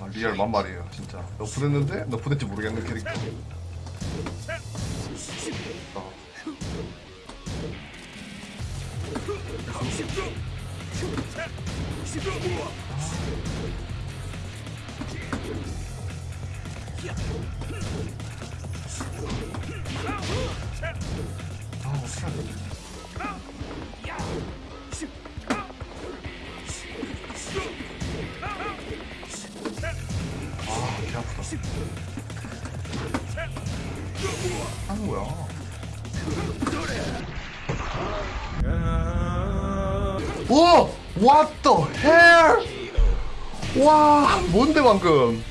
아, 리얼 만말이에요 진짜 너프됐는데 너프됐지 모르겠는 캐릭터 어. 아 개 아프다. 하는 거야. 오! What the hell? 와, 뭔데 방금?